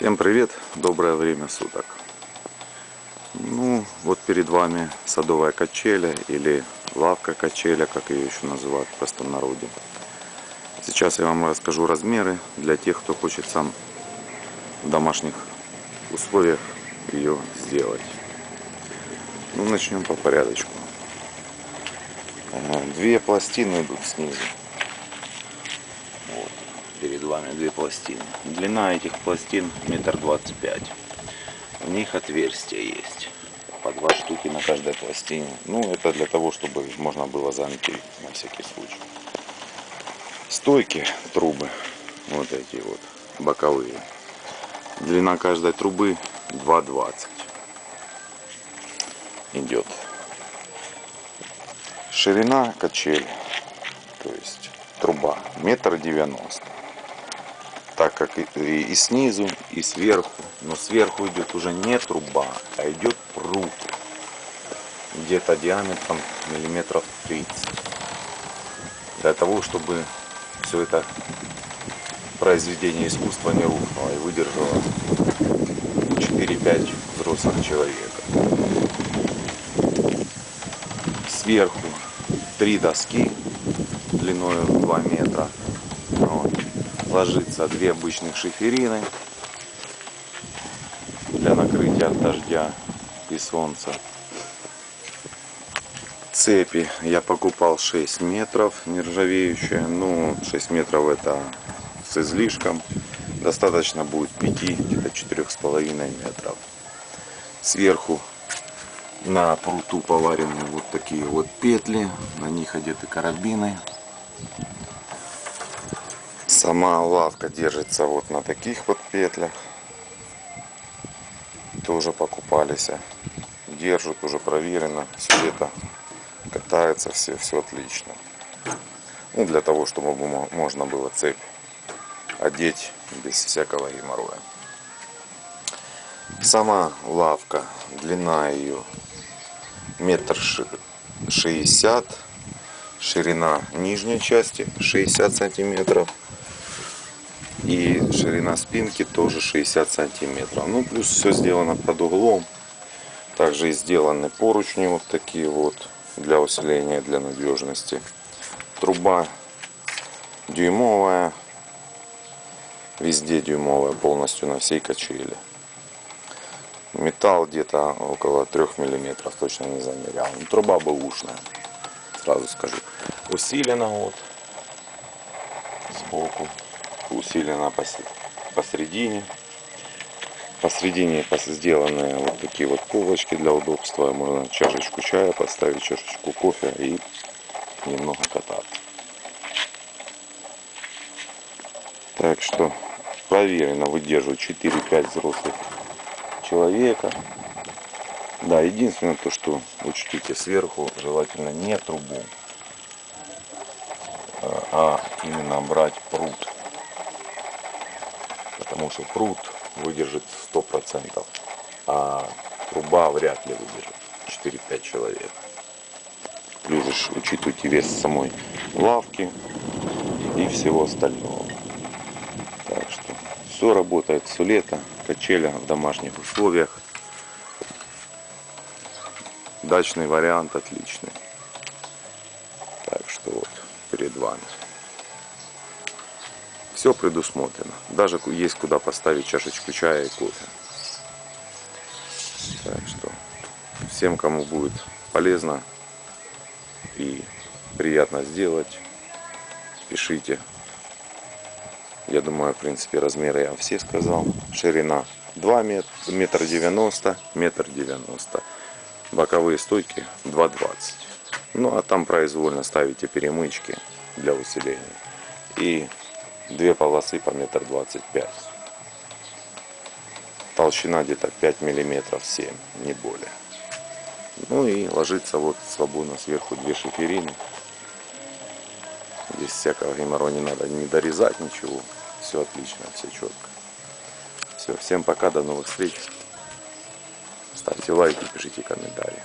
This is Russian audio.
Всем привет, доброе время суток. Ну, вот перед вами садовая качеля или лавка качеля, как ее еще называют в простонародье. Сейчас я вам расскажу размеры для тех, кто хочет сам в домашних условиях ее сделать. Ну, начнем по порядочку. Э, две пластины идут снизу. Перед вами две пластины. Длина этих пластин метр двадцать пять. В них отверстия есть. По два штуки на каждой пластине. Ну, это для того, чтобы можно было замки на всякий случай. Стойки, трубы, вот эти вот, боковые. Длина каждой трубы 2,20 идет. Ширина качели, то есть труба, метр девяносто. Как и, и снизу, и сверху. Но сверху идет уже не труба, а идет пруд. Где-то диаметром миллиметров 30. Для того, чтобы все это произведение искусства не рухнуло и выдержало 4-5 взрослых человека. Сверху три доски длиной 2 метра. Ложится две обычных шиферины для накрытия от дождя и солнца. Цепи я покупал 6 метров нержавеющие. Ну, 6 метров это с излишком. Достаточно будет 5, где-то 4,5 метров. Сверху на пруту поварены вот такие вот петли. На них одеты карабины. Сама лавка держится вот на таких вот петлях. Тоже покупались. Держат, уже проверено. Все это катается, все, все отлично. Ну, для того, чтобы можно было цепь одеть без всякого геморроя. Сама лавка, длина ее метр шестьдесят, ширина нижней части 60 сантиметров и ширина спинки тоже 60 сантиметров. Ну плюс все сделано под углом. Также и сделаны поручни вот такие вот для усиления, для надежности. Труба дюймовая, везде дюймовая полностью на всей качели. Металл где-то около 3 миллиметров, точно не замерял. Но ну, труба бэушная, сразу скажу. Усилена вот сбоку, усилена посередине. Посередине сделаны вот такие вот полочки для удобства. Можно чашечку чая поставить, чашечку кофе и немного кататься. Так что проверено выдерживает 4-5 взрослых человека. Да, единственное то, что учтите сверху, желательно не трубу, а именно брать пруд. Потому что пруд выдержит 100%, а труба вряд ли выдержит 4-5 человек. Плюс учитывайте вес самой лавки и всего остального. Так что все работает все лето, качеля в домашних условиях. Дачный вариант отличный. Так что вот перед вами. Все предусмотрено. Даже есть куда поставить чашечку чая и кофе. Так что всем, кому будет полезно и приятно сделать, пишите. Я думаю, в принципе, размеры я все сказал. Ширина 2 метра, метр 90, метр 90. Боковые стойки 2,20. Ну, а там произвольно ставите перемычки для усиления. И две полосы по метр двадцать пять. Толщина где-то 5 миллиметров 7, не более. Ну и ложится вот свободно сверху две шиферины. Здесь всякого геморроя не надо не дорезать ничего. Все отлично, все четко. Все, всем пока, до новых встреч. Ставьте лайки, пишите комментарии.